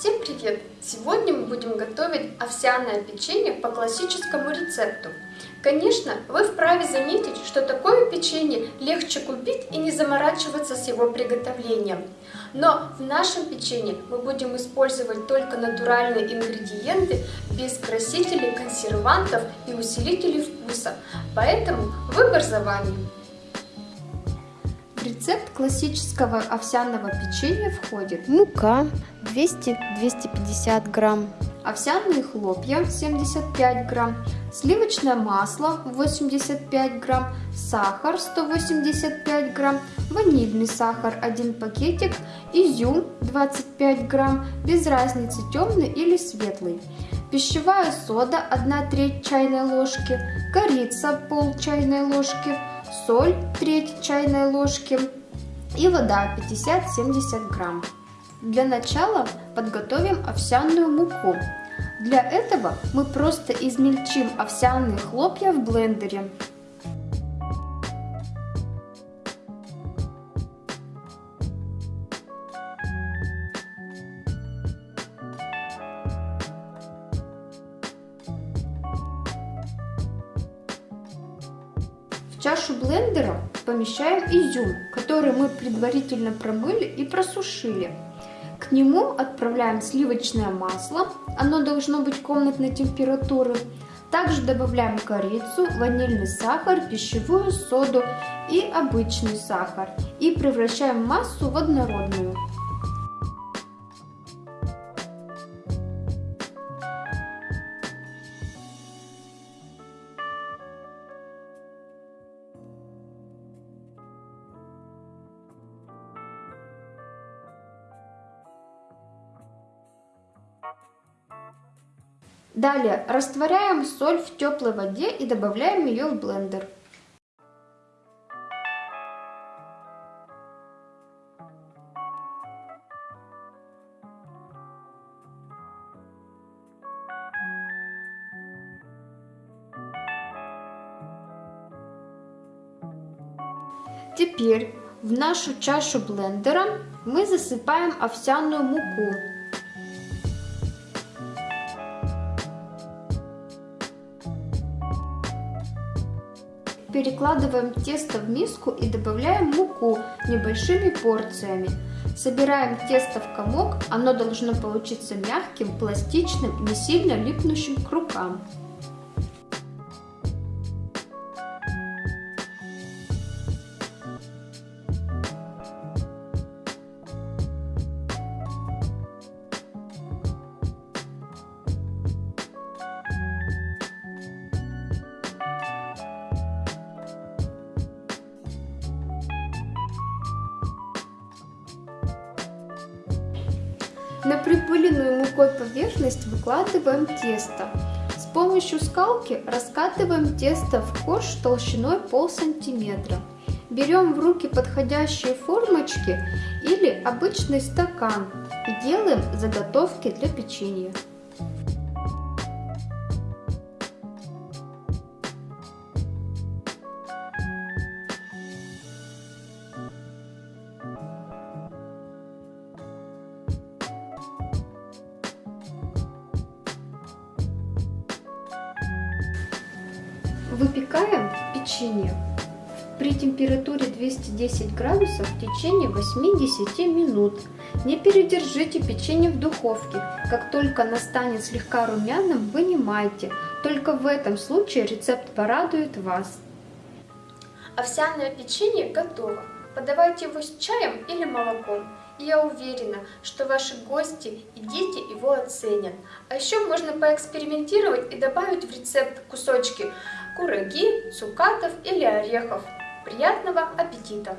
Всем привет! Сегодня мы будем готовить овсяное печенье по классическому рецепту. Конечно, вы вправе заметить, что такое печенье легче купить и не заморачиваться с его приготовлением. Но в нашем печенье мы будем использовать только натуральные ингредиенты без красителей, консервантов и усилителей вкуса, поэтому выбор за вами. В рецепт классического овсяного печенья входит. Мука 200-250 грамм, овсяные хлопья 75 грамм, сливочное масло 85 грамм, сахар 185 грамм, ванильный сахар 1 пакетик, изюм 25 грамм, без разницы темный или светлый, пищевая сода 1 треть чайной ложки, корица пол чайной ложки, соль треть чайной ложки и вода 50-70 грамм. Для начала подготовим овсяную муку. Для этого мы просто измельчим овсяные хлопья в блендере. В чашу блендера помещаем изюм, который мы предварительно промыли и просушили. К нему отправляем сливочное масло, оно должно быть комнатной температуры. Также добавляем корицу, ванильный сахар, пищевую соду и обычный сахар. И превращаем массу в однородную. Далее растворяем соль в теплой воде и добавляем ее в блендер. Теперь в нашу чашу блендера мы засыпаем овсяную муку. Перекладываем тесто в миску и добавляем муку небольшими порциями. Собираем тесто в комок, оно должно получиться мягким, пластичным, не сильно липнущим к рукам. На припыленную мукой поверхность выкладываем тесто. С помощью скалки раскатываем тесто в корж толщиной пол сантиметра. Берем в руки подходящие формочки или обычный стакан и делаем заготовки для печенья. Выпекаем печенье при температуре 210 градусов в течение 8-10 минут. Не передержите печенье в духовке. Как только оно станет слегка румяным, вынимайте. Только в этом случае рецепт порадует вас. Овсяное печенье готово. Подавайте его с чаем или молоком. И я уверена, что ваши гости и дети его оценят. А еще можно поэкспериментировать и добавить в рецепт кусочки кураги, цукатов или орехов. Приятного аппетита!